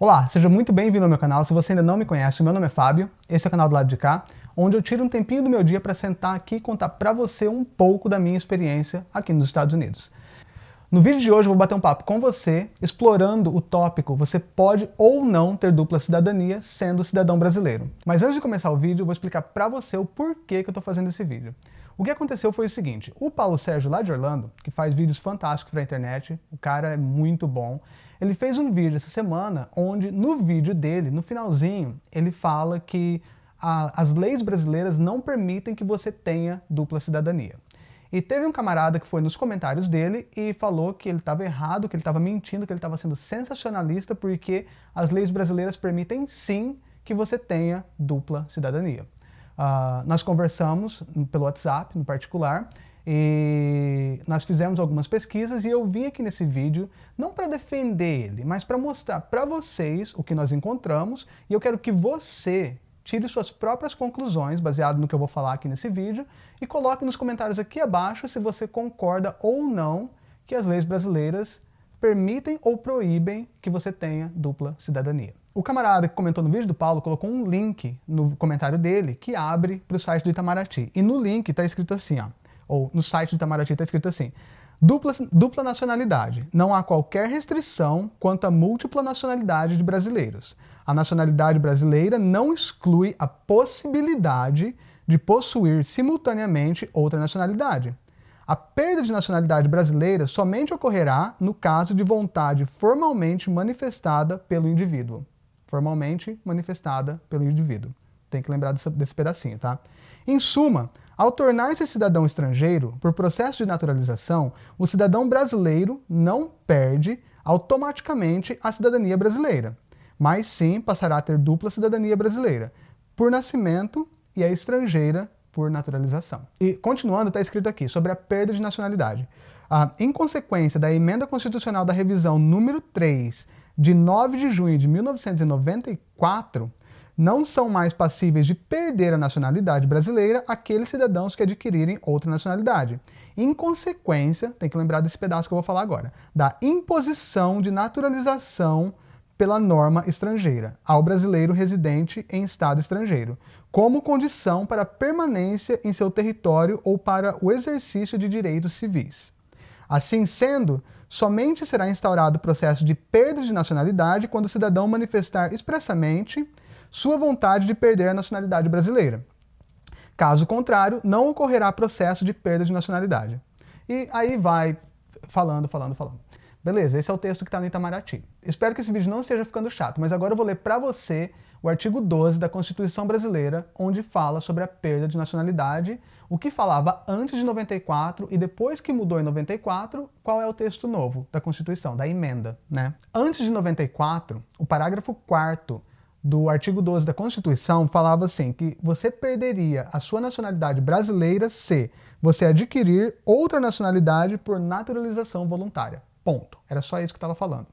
Olá, seja muito bem-vindo ao meu canal. Se você ainda não me conhece, meu nome é Fábio, esse é o canal do lado de cá, onde eu tiro um tempinho do meu dia para sentar aqui e contar para você um pouco da minha experiência aqui nos Estados Unidos. No vídeo de hoje eu vou bater um papo com você, explorando o tópico você pode ou não ter dupla cidadania sendo cidadão brasileiro. Mas antes de começar o vídeo, eu vou explicar para você o porquê que eu estou fazendo esse vídeo. O que aconteceu foi o seguinte, o Paulo Sérgio lá de Orlando, que faz vídeos fantásticos para a internet, o cara é muito bom, ele fez um vídeo essa semana onde no vídeo dele, no finalzinho, ele fala que a, as leis brasileiras não permitem que você tenha dupla cidadania. E teve um camarada que foi nos comentários dele e falou que ele estava errado, que ele estava mentindo, que ele estava sendo sensacionalista porque as leis brasileiras permitem sim que você tenha dupla cidadania. Uh, nós conversamos pelo WhatsApp, no particular, e nós fizemos algumas pesquisas e eu vim aqui nesse vídeo não para defender ele, mas para mostrar para vocês o que nós encontramos e eu quero que você tire suas próprias conclusões, baseado no que eu vou falar aqui nesse vídeo, e coloque nos comentários aqui abaixo se você concorda ou não que as leis brasileiras permitem ou proíbem que você tenha dupla cidadania. O camarada que comentou no vídeo do Paulo colocou um link no comentário dele que abre para o site do Itamaraty. E no link está escrito assim, ó, ou no site do Itamaraty está escrito assim, dupla, dupla nacionalidade. Não há qualquer restrição quanto à múltipla nacionalidade de brasileiros. A nacionalidade brasileira não exclui a possibilidade de possuir simultaneamente outra nacionalidade. A perda de nacionalidade brasileira somente ocorrerá no caso de vontade formalmente manifestada pelo indivíduo. Formalmente manifestada pelo indivíduo. Tem que lembrar desse, desse pedacinho, tá? Em suma, ao tornar-se cidadão estrangeiro, por processo de naturalização, o cidadão brasileiro não perde automaticamente a cidadania brasileira, mas sim passará a ter dupla cidadania brasileira, por nascimento e a estrangeira por naturalização. E continuando, está escrito aqui, sobre a perda de nacionalidade. Ah, em consequência da emenda constitucional da revisão número 3, de 9 de junho de 1994, não são mais passíveis de perder a nacionalidade brasileira aqueles cidadãos que adquirirem outra nacionalidade. Em consequência, tem que lembrar desse pedaço que eu vou falar agora, da imposição de naturalização pela norma estrangeira ao brasileiro residente em estado estrangeiro, como condição para permanência em seu território ou para o exercício de direitos civis. Assim sendo, somente será instaurado o processo de perda de nacionalidade quando o cidadão manifestar expressamente sua vontade de perder a nacionalidade brasileira. Caso contrário, não ocorrerá processo de perda de nacionalidade. E aí vai falando, falando, falando. Beleza, esse é o texto que está no Itamaraty. Espero que esse vídeo não esteja ficando chato, mas agora eu vou ler para você o artigo 12 da Constituição Brasileira, onde fala sobre a perda de nacionalidade, o que falava antes de 94 e depois que mudou em 94, qual é o texto novo da Constituição, da emenda, né? Antes de 94, o parágrafo 4 do artigo 12 da Constituição falava assim, que você perderia a sua nacionalidade brasileira se você adquirir outra nacionalidade por naturalização voluntária. Ponto. Era só isso que estava falando.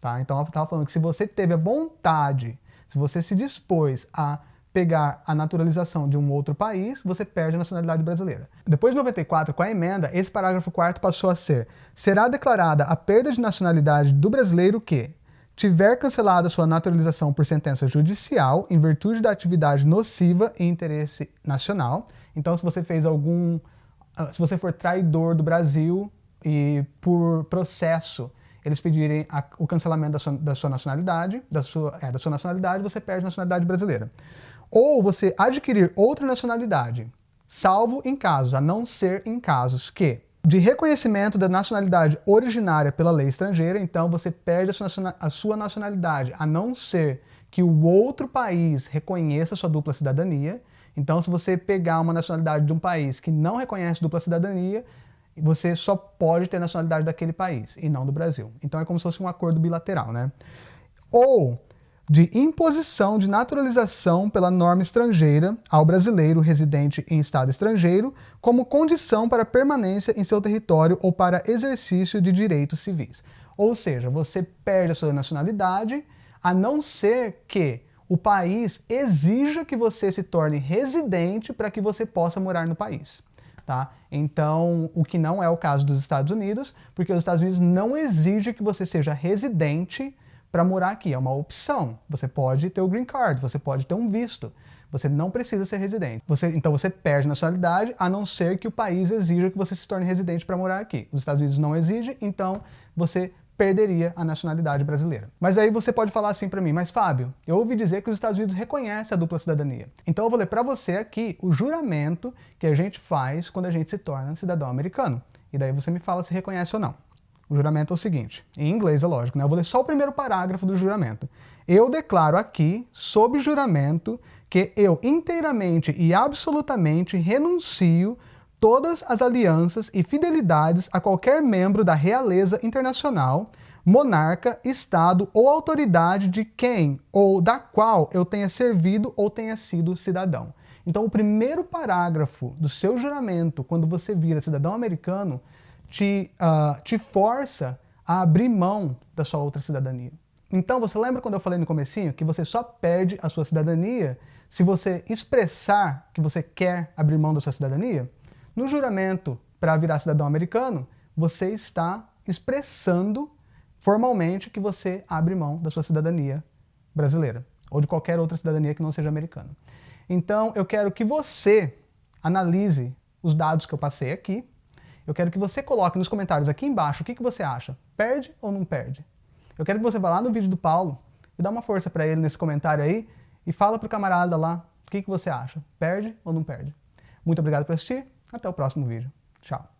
Tá? Então, estava falando que se você teve a vontade, se você se dispôs a pegar a naturalização de um outro país, você perde a nacionalidade brasileira. Depois de 94, com a emenda, esse parágrafo 4 passou a ser será declarada a perda de nacionalidade do brasileiro que tiver cancelada sua naturalização por sentença judicial em virtude da atividade nociva em interesse nacional. Então, se você fez algum... Ah, se você for traidor do Brasil e por processo eles pedirem a, o cancelamento da sua, da sua nacionalidade, da sua, é, da sua nacionalidade, você perde a nacionalidade brasileira. Ou você adquirir outra nacionalidade, salvo em casos, a não ser em casos que de reconhecimento da nacionalidade originária pela lei estrangeira, então você perde a sua nacionalidade, a não ser que o outro país reconheça sua dupla cidadania. Então, se você pegar uma nacionalidade de um país que não reconhece dupla cidadania, você só pode ter nacionalidade daquele país e não do Brasil. Então é como se fosse um acordo bilateral, né? Ou de imposição de naturalização pela norma estrangeira ao brasileiro residente em estado estrangeiro como condição para permanência em seu território ou para exercício de direitos civis. Ou seja, você perde a sua nacionalidade a não ser que o país exija que você se torne residente para que você possa morar no país. Tá? Então, o que não é o caso dos Estados Unidos, porque os Estados Unidos não exigem que você seja residente para morar aqui, é uma opção. Você pode ter o green card, você pode ter um visto. Você não precisa ser residente. Você, então você perde nacionalidade, a não ser que o país exija que você se torne residente para morar aqui. Os Estados Unidos não exigem, então você perderia a nacionalidade brasileira. Mas aí você pode falar assim para mim, mas Fábio, eu ouvi dizer que os Estados Unidos reconhecem a dupla cidadania. Então eu vou ler para você aqui o juramento que a gente faz quando a gente se torna cidadão americano. E daí você me fala se reconhece ou não. O juramento é o seguinte, em inglês é lógico, né? Eu vou ler só o primeiro parágrafo do juramento. Eu declaro aqui, sob juramento, que eu inteiramente e absolutamente renuncio todas as alianças e fidelidades a qualquer membro da realeza internacional, monarca, estado ou autoridade de quem ou da qual eu tenha servido ou tenha sido cidadão. Então, o primeiro parágrafo do seu juramento, quando você vira cidadão americano, te, uh, te força a abrir mão da sua outra cidadania. Então, você lembra quando eu falei no comecinho que você só perde a sua cidadania se você expressar que você quer abrir mão da sua cidadania? No juramento para virar cidadão americano, você está expressando formalmente que você abre mão da sua cidadania brasileira ou de qualquer outra cidadania que não seja americana. Então, eu quero que você analise os dados que eu passei aqui. Eu quero que você coloque nos comentários aqui embaixo o que, que você acha. Perde ou não perde? Eu quero que você vá lá no vídeo do Paulo e dá uma força para ele nesse comentário aí e fala pro camarada lá o que, que você acha. Perde ou não perde? Muito obrigado por assistir. Até o próximo vídeo. Tchau.